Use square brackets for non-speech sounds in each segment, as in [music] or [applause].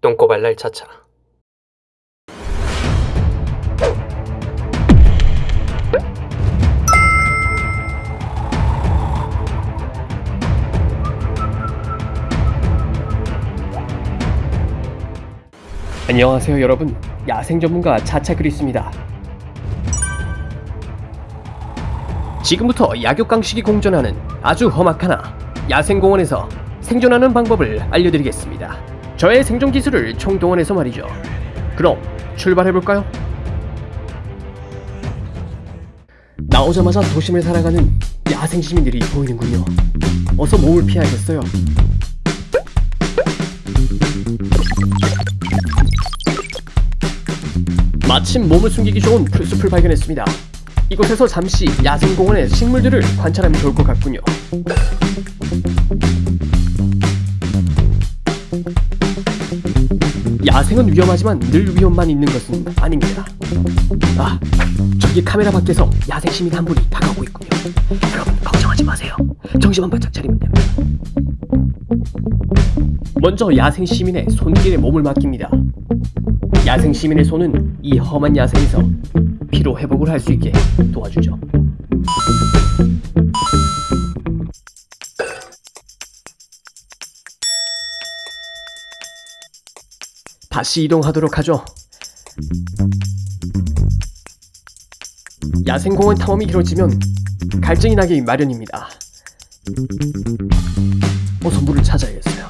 똥꼬발랄 차차. 안녕하세요 여러분. 야생 전문가 차차 그리스입니다. 지금부터 약육강식이 공존하는 아주 험악하나 야생공원에서 생존하는 방법을 알려드리겠습니다 저의 생존 기술을 총동원해서 말이죠 그럼 출발해볼까요? 나오자마자 도심을 살아가는 야생 시민들이 보이는군요 어서 몸을 피해야겠어요 마침 몸을 숨기기 좋은 풀숲을 발견했습니다. 이곳에서 잠시 야생공원의 식물들을 관찰하면 좋을 것 같군요. 야생은 위험하지만 늘 위험만 있는 것은 아닙니다. 아, 저기 카메라 밖에서 야생 시민 한 분이 다가오고 있군요. 여러분 걱정하지 마세요. 정신만 바짝 차리면 됩니다. 먼저 야생 시민의 손길에 몸을 맡깁니다. 야생 시민의 손은 이 험한 야생에서 피로 회복을 할 수 있게 도와주죠. 다시 이동하도록 하죠. 야생공원 탐험이 길어지면 갈증이 나기 마련입니다. 어서 물을 찾아야겠어요.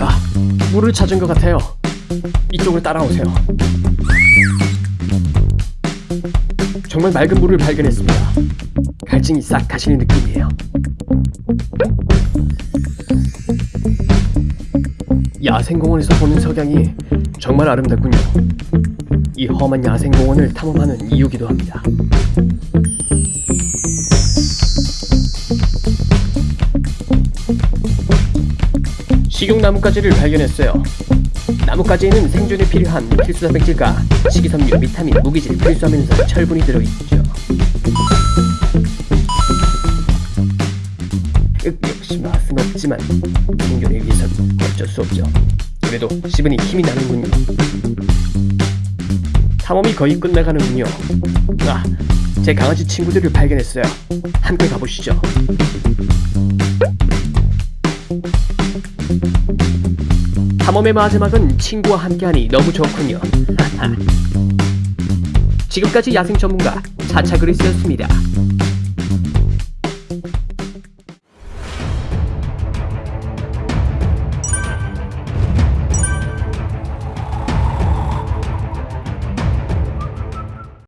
아, 물을 찾은 것 같아요. 이쪽으로 따라오세요. 정말 맑은 물을 발견했습니다. 갈증이 싹 가시는 느낌이에요. 야생공원에서 보는 석양이 정말 아름답군요. 이 험한 야생공원을 탐험하는 이유기도 합니다. 식용 나뭇가지를 발견했어요. 나뭇가지에는 생존에 필요한 필수 단백질과 식이섬유, 비타민, 무기질, 필수하면서 철분이 들어있죠. 맛은 없지만 생존을 위해선 어쩔 수 없죠. 그래도 씹으니 힘이 나는군요. 탐험이 거의 끝나가는군요. 아, 제 강아지 친구들을 발견했어요. 함께 가보시죠. 탐험의 마지막은 친구와 함께하니 너무 좋군요. [laughs] 지금까지 야생 전문가 차차 그리스였습니다.